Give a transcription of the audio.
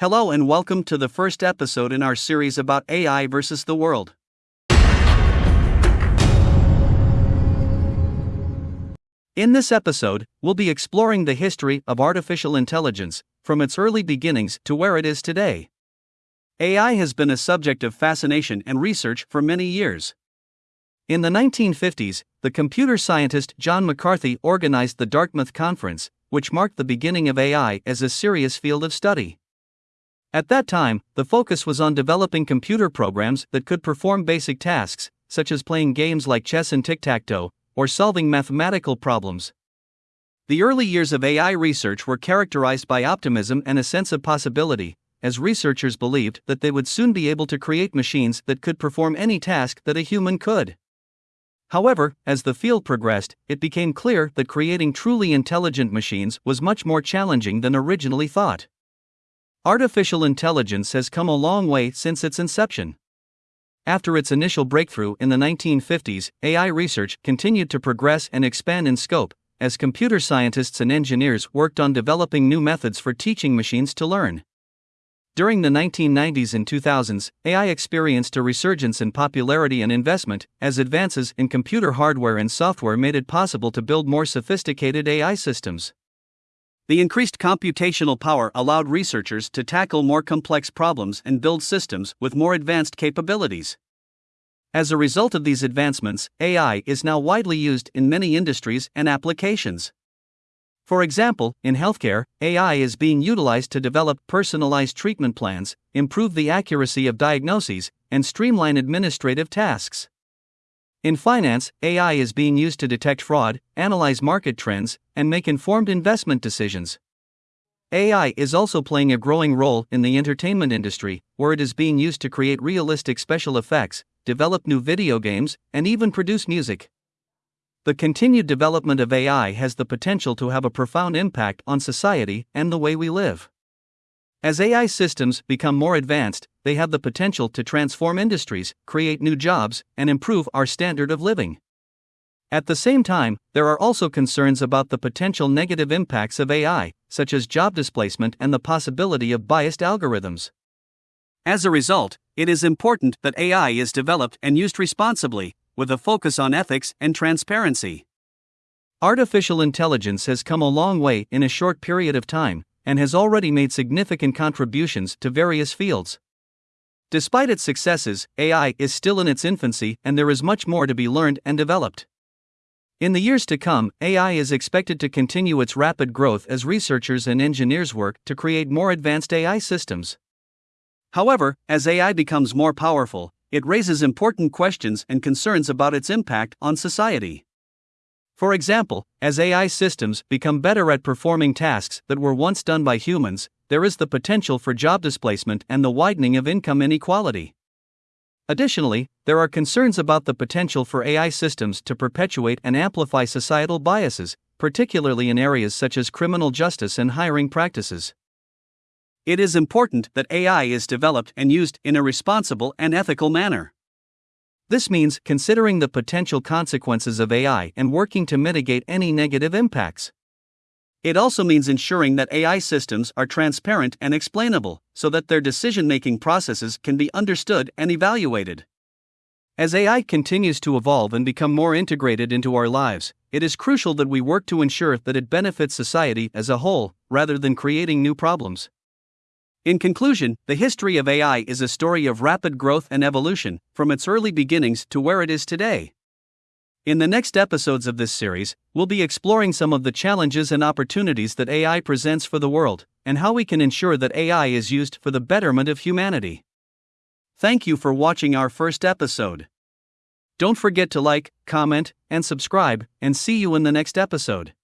Hello and welcome to the first episode in our series about AI versus the world. In this episode, we'll be exploring the history of artificial intelligence, from its early beginnings to where it is today. AI has been a subject of fascination and research for many years. In the 1950s, the computer scientist John McCarthy organized the Dartmouth Conference, which marked the beginning of AI as a serious field of study. At that time, the focus was on developing computer programs that could perform basic tasks, such as playing games like chess and tic tac toe, or solving mathematical problems. The early years of AI research were characterized by optimism and a sense of possibility, as researchers believed that they would soon be able to create machines that could perform any task that a human could. However, as the field progressed, it became clear that creating truly intelligent machines was much more challenging than originally thought. Artificial intelligence has come a long way since its inception. After its initial breakthrough in the 1950s, AI research continued to progress and expand in scope as computer scientists and engineers worked on developing new methods for teaching machines to learn. During the 1990s and 2000s, AI experienced a resurgence in popularity and investment as advances in computer hardware and software made it possible to build more sophisticated AI systems. The increased computational power allowed researchers to tackle more complex problems and build systems with more advanced capabilities. As a result of these advancements, AI is now widely used in many industries and applications. For example, in healthcare, AI is being utilized to develop personalized treatment plans, improve the accuracy of diagnoses, and streamline administrative tasks. In finance, AI is being used to detect fraud, analyze market trends, and make informed investment decisions. AI is also playing a growing role in the entertainment industry, where it is being used to create realistic special effects, develop new video games, and even produce music. The continued development of AI has the potential to have a profound impact on society and the way we live. As AI systems become more advanced, they have the potential to transform industries, create new jobs, and improve our standard of living. At the same time, there are also concerns about the potential negative impacts of AI, such as job displacement and the possibility of biased algorithms. As a result, it is important that AI is developed and used responsibly, with a focus on ethics and transparency. Artificial intelligence has come a long way in a short period of time, and has already made significant contributions to various fields. Despite its successes, AI is still in its infancy and there is much more to be learned and developed. In the years to come, AI is expected to continue its rapid growth as researchers and engineers work to create more advanced AI systems. However, as AI becomes more powerful, it raises important questions and concerns about its impact on society. For example, as AI systems become better at performing tasks that were once done by humans, there is the potential for job displacement and the widening of income inequality. Additionally, there are concerns about the potential for AI systems to perpetuate and amplify societal biases, particularly in areas such as criminal justice and hiring practices. It is important that AI is developed and used in a responsible and ethical manner. This means considering the potential consequences of AI and working to mitigate any negative impacts. It also means ensuring that AI systems are transparent and explainable, so that their decision making processes can be understood and evaluated. As AI continues to evolve and become more integrated into our lives, it is crucial that we work to ensure that it benefits society as a whole, rather than creating new problems. In conclusion, the history of AI is a story of rapid growth and evolution, from its early beginnings to where it is today. In the next episodes of this series, we'll be exploring some of the challenges and opportunities that AI presents for the world, and how we can ensure that AI is used for the betterment of humanity. Thank you for watching our first episode. Don't forget to like, comment, and subscribe, and see you in the next episode.